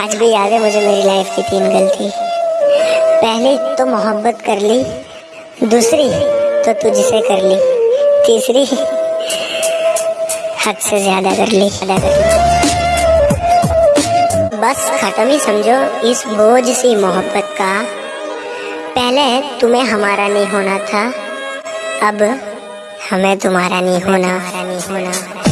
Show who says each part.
Speaker 1: आज भी याद है, मुझे मेरी लाइफ की तीन गलती। पहली तो मोहब्बत कर ली। दूसरी तो तुझसे कर ली। तीसरी, हद से ज़्यादा कर ली। ज़्यादा कर ली बस खत्म ही समझो इस बोझ सी मोहब्बत का। पहले, तुम्हें हमारा नहीं होना था। अब, हमें तुम्हारा नहीं होना नहीं होना।